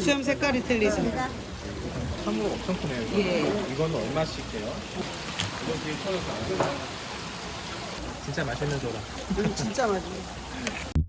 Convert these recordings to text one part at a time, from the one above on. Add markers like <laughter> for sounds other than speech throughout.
수염 색깔이 틀리죠? 참으로 엄청 크네요. 예. 이거는 얼마씩 해요? 이거 뒤에 쳐서 진짜 맛있는 소라. 음, 진짜 맛있네.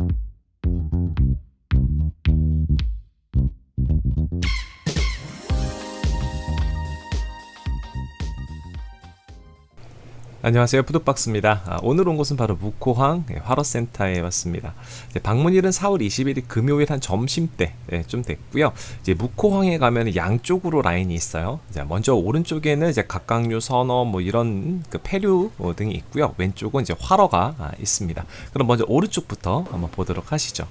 안녕하세요. 푸드박스입니다. 아, 오늘 온 곳은 바로 무코항 예, 화로센터에 왔습니다. 이제 방문일은 4월 21일 금요일 한 점심때 예, 좀 됐고요. 이제 무코항에 가면 양쪽으로 라인이 있어요. 먼저 오른쪽에는 이제 각각류 선어 뭐 이런 그 폐류 어, 등이 있고요. 왼쪽은 이제 화로가 아, 있습니다. 그럼 먼저 오른쪽부터 한번 보도록 하시죠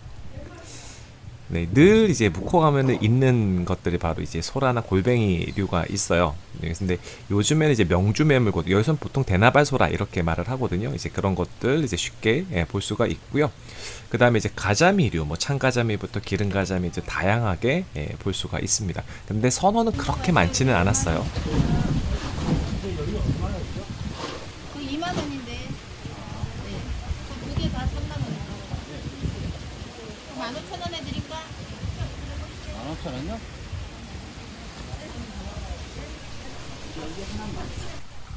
네, 늘 이제 묵호 가면은 있는 것들이 바로 이제 소라나 골뱅이류가 있어요. 네, 근데 요즘에는 이제 명주매물고 여기서는 보통 대나발 소라 이렇게 말을 하거든요. 이제 그런 것들 이제 쉽게 예, 볼 수가 있고요. 그 다음에 이제 가자미류, 뭐 창가자미부터 기름가자미 이제 다양하게 예, 볼 수가 있습니다. 근데 선어는 그렇게 많지는 않았어요. 그 2만 원인데. 네. 그 두 개 다 3만 원이고. 만 오천 원에 드릴까? 15,000원요?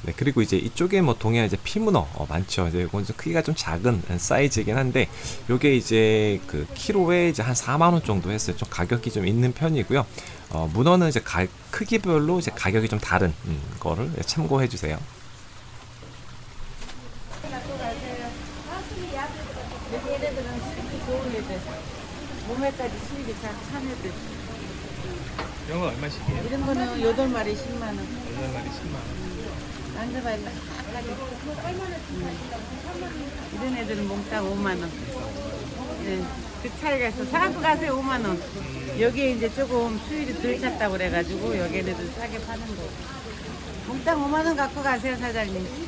네, 그리고 이제 이쪽에 뭐 동해안 이제 피문어 어, 많죠. 이제 이건 좀 크기가 좀 작은 사이즈이긴 한데 요게 이제 그 키로에 이제 한 4만 원 정도 했어요. 좀 가격이 좀 있는 편이고요. 어, 문어는 이제 가, 크기별로 이제 가격이 좀 다른 음, 거를 참고해 주세요. 여기 얘네들은 수입이 좋은 애들. 몸에까지 수입이 잘찬 애들. 건 얼마씩이에요? 이런 거는 8마리 10만원. 8마리 10만원. 아까지. 음. 이런 애들은 몽땅 5만원. 네. 그 차이가 있어. 사갖고 가세요, 5만원. 여기에 이제 조금 수율이 덜 찼다고 그래가지고 여기 애들 싸게 파는 거. 몽땅 5만원 갖고 가세요, 사장님. 이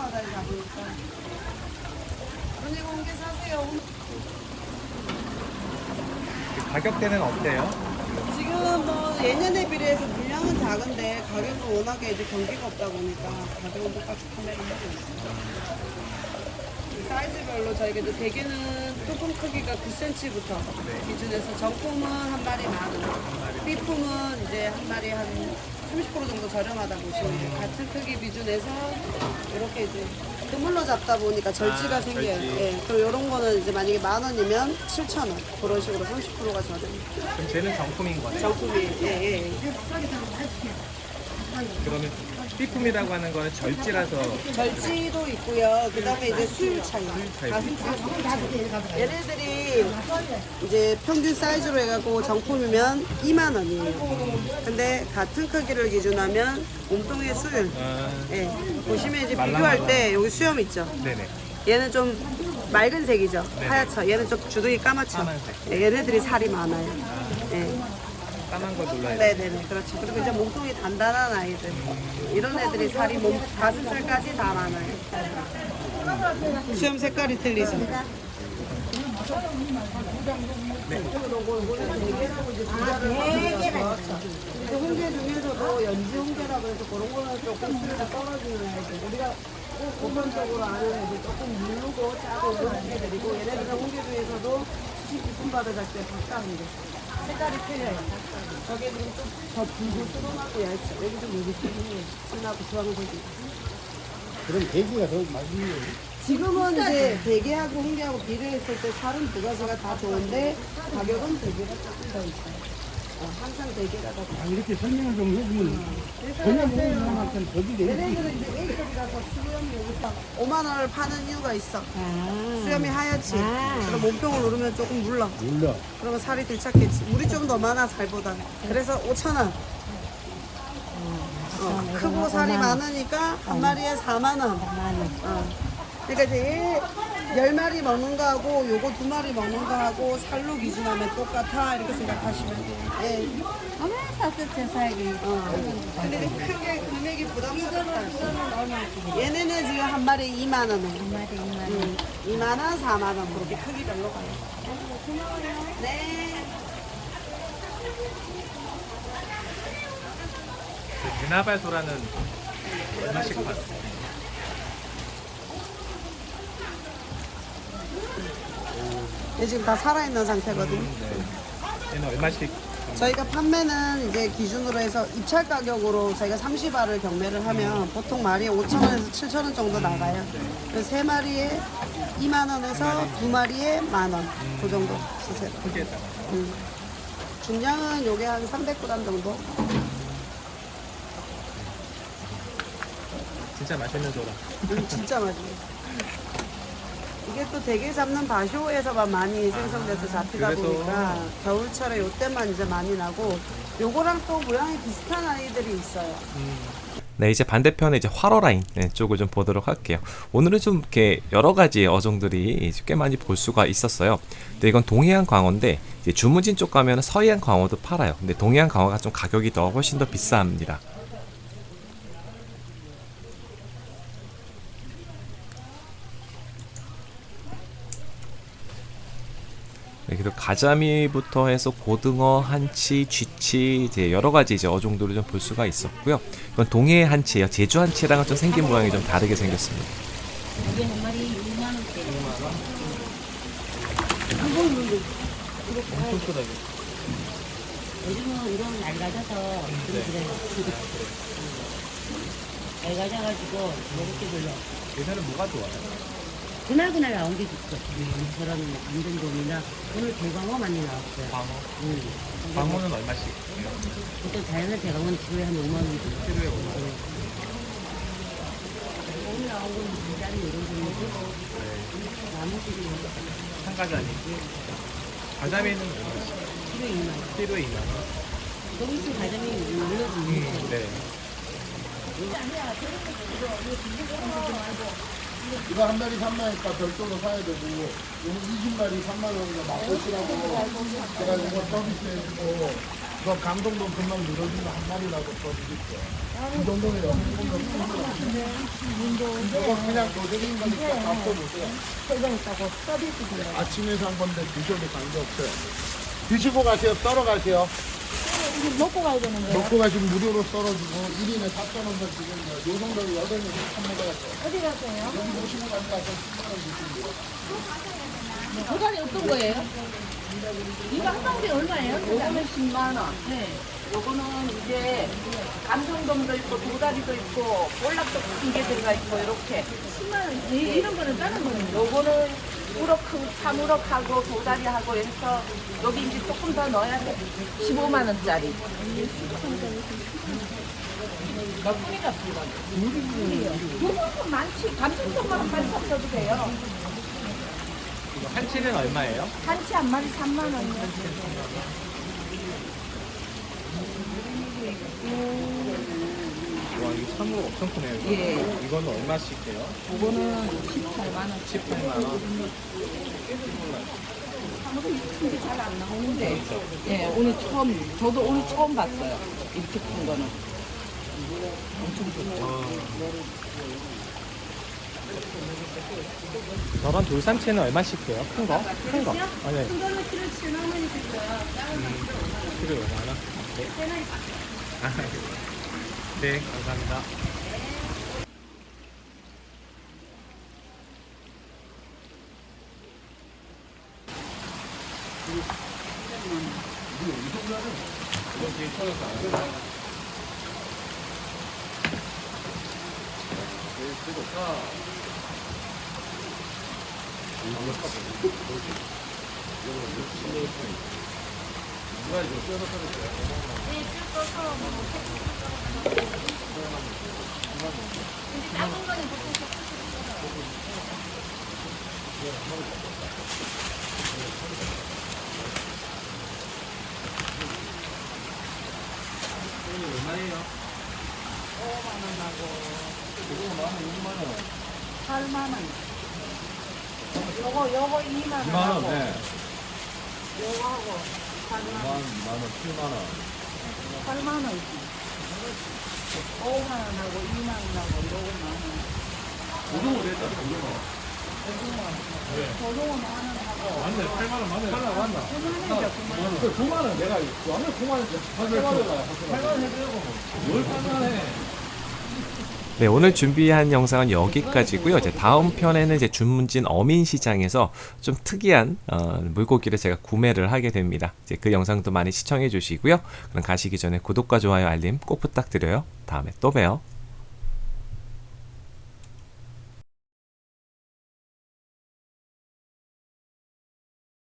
바다에 잡으니까. 언니 홍게 사세요. 가격대는 어때요? 지금 뭐 예년에 비례해서 물량은 작은데 가격은 워낙에 이제 경기가 없다 보니까 가격은 똑같이 판매를 하고. 이 사이즈별로 저희가 이제 대게는 뚜껑 크기가 9cm부터 기준해서 정품은 한 마리 만 원, 삐품은 이제 한 마리 한 30% 정도 저렴하다 보시면 돼요. 같은 크기 기준에서 이렇게 이제 그물로 잡다 보니까 절지가 아, 생겨요. 절지. 예, 그리고 이런 거는 이제 만약에 만 원이면 7천 원 그런 식으로 30%가 저렴. 그럼 쟤는 정품인 거네. 정품이 예, 예. 그러면 삐품이라고 하는 거는 절지라서 절지도 있고요. 그 다음에 이제 수율 차이. 가슴살. 얘네들이 이제 평균 사이즈로 해갖고 정품이면 2만 원이에요. 근데 같은 크기를 기준하면 몸통의 수율. 아, 예. 보시면 이제. 비교할 때 여기 수염 있죠. 네네. 얘는 좀 맑은 색이죠. 하얗죠. 얘는 좀 주둥이 까맣죠. 까만색. 예, 얘네들이 살이 많아요. 예. 까만 거 눌러야 돼. 네네네 그렇죠. 그리고 이제 몸통이 단단한 아이들. 이런 애들이 살이 몸 가슴살까지 다 많아요. 수염 색깔이 틀리죠. 그 홍게 중에서도 연지 홍게라고 해서 그런 거는 조금 수위가 떨어지는 애들 우리가 보편적으로 아는 애들 조금 물르고 짜고 이런 홍게들이고 얘네들은 홍게 중에서도 깊은 바다 갈때 바깥인데 색깔이 틀려요. 저게는 좀더 붉고 수름하고 얇죠 여기 좀 여기 좀 진하고 주황색이. 그럼 돼지가 더 맛있는 거예요? 지금은 이제 대게하고 홍게하고 비교했을 때 살은 두 가지가 다 좋은데 가격은 대게가 조금 더 있어요 어, 항상 더 아, 이렇게 설명을 좀 해주면 전혀 모르는 사람한테는 더지 되지. 얘네들은 이제 A급이라서 수염이 여기서 5만 원을 파는 이유가 있어. 수염이 하얗지. 그럼 몸통을 누르면 조금 물러. 몰라. 그러면 살이 들착했지. 물이 좀 더 많아 살보다. 그래서 5천 원. 어, 크고 살이 많으니까 한 마리에 4만 원. 어. 그러니까 이제 얘열 마리 먹는 거하고 요거 두 마리 먹는 거하고 살로 기준하면 똑같아 이렇게 생각하시면 돼요. 예. 어머 사스째 살기. 어. 근데 크게 금액이 부담스럽다. 얘네는 지금 한 마리에 2만 원에. 한 마리 2만 원. 음, 2만 원, 4만 원 그렇게 크기별로 가요. 네. 유나발 소라는 얼마씩 받았어요? 얘 지금 다 살아있는 상태거든요. 네. 얘는 얼마씩? 저희가 판매는 이제 기준으로 해서 입찰 가격으로 저희가 30알을 경매를 하면 보통 마리에 5,000원에서 7,000원 정도 나가요. 그래서 세 마리에 2만 원에서 두 마리에 만 원. 그 정도 쓰세요. 음. 중량은 요게 한 300g 정도. 진짜 맛있는 소라. 음, 진짜 맛있어요. <laughs> 이게 또 대게 잡는 바쇼에서만 많이 생성돼서 잡히다 그래서- 보니까 겨울철에 요때만 이제 많이 나고 요거랑 또 모양이 비슷한 아이들이 있어요. 네, 이제 반대편에 이제 활어 라인 네, 쪽을 좀 보도록 할게요. 오늘은 좀 이렇게 여러 가지 어종들이 꽤 많이 볼 수가 있었어요. 근데 이건 동해안 광어인데 주문진 쪽 가면 서해안 광어도 팔아요. 근데 동해안 광어가 좀 가격이 더 훨씬 더 비쌉니다. 그리고 가자미부터 해서 고등어, 한치, 쥐치 이제 여러 가지 이제 어종들을 좀 볼 수가 있었고요. 이건 동해 한치예요. 제주 한치랑은 좀 생긴 모양이 좀 다르게 생겼습니다. 이게 한 마리 2만 원짜리. 엄청 크다 이거. 요즘은 이런 낡아져서 좀 그래요. 낡아져가지고 먹을 게 별로. 요새는 뭐가 좋아요? 그날 그날 나온 게 좋죠. 저런 안전돔이나 오늘 대광어 많이 나왔어요. 광어. 응. 광어는 얼마씩? 보통 자연의 대광어는 키로에 한 5만 원 정도. 키로에 5만 원. 오늘 나온 건 물자리 이런 종류고 나머지는 한가자니. 가자미는 얼마씩? 키로에 2만 원. 키로에 2만 원. 거기서 가자미 올려주는 음, 네. 이거 한 마리 3만원이니까 별도로 사야 되고 이거 20마리 3만 원이니까 맛보시라고. 제가 이거 서비스해주고 이거 강동도 금방 늘어지면 한 마리라도 더 드릴게요. 이 정도면 분도 이거 그냥 도전인 거니까 맛보보세요. 아침에 산 건데 드셔도 관계 없어요. 드시고 가세요. 썰어 가세요 먹고 가야 되는데. 먹고 가시면 무료로 썰어주고 1인에 4,000원만 지금 요 정도로 8명이 한 먹어야 돼요 어디 가세요? 여기 모시고 가서 10만원 주시면 돼요 도다리 어떤 거예요? 이거 한 방울이 얼마예요? 요거는 10만 원. 네. 요거는 이제 감성돔도 있고 도다리도 있고 볼락도 큰게 들어가 있고 이렇게. 10만 원. 이- 이런 거는 다른 거는 요거는 우럭하고 참우럭하고 도다리하고 해서 여기 이제 조금 더 넣어야 돼. 15만 원짜리. 요거는 많지. 감성돔만 한 섞어도 돼요. 한치는 얼마예요? 한치 한 마리 3만 원이요. 와, 이거 참으로 엄청 크네요. 이거. 예. 이거는 얼마씩 해요? 요거는 18만 원. 18만 원. 이게 잘안 나오는데. 예, 오늘 처음, 저도 오늘 처음 봤어요. 이렇게 큰 거는. 저런 돌삼치는 얼마씩 해요? 큰 거? 큰 거? 아니. 큰 거는 키로 7만 원이 들어요. 키로 5만 원? 네. 아, 네, 감사합니다. 네, 쭉 떠서 뭐, 8만원 네. 요거 요거 2만 원 2만 원 네 요거하고 8만 원 2만원 7만 원 8만 원. 5만 원 하고 2만 원 하고 요거 만 원. 고등어 됐다, 고등어. 고등어 만원 하고 맞네, 8만 원 맞네. 8만 원 맞나? 9만 원이죠 9만 원. 그 9만 원 내가 완전 9만 원 8만 원 8만 원 해주려고 뭘 8만 원 해? 네, 오늘 준비한 영상은 여기까지고요. 이제 다음 편에는 이제 주문진 어민시장에서 좀 특이한 어, 물고기를 제가 구매를 하게 됩니다. 이제 그 영상도 많이 시청해 주시고요. 그럼 가시기 전에 구독과 좋아요, 알림 꼭 부탁드려요. 다음에 또 봬요.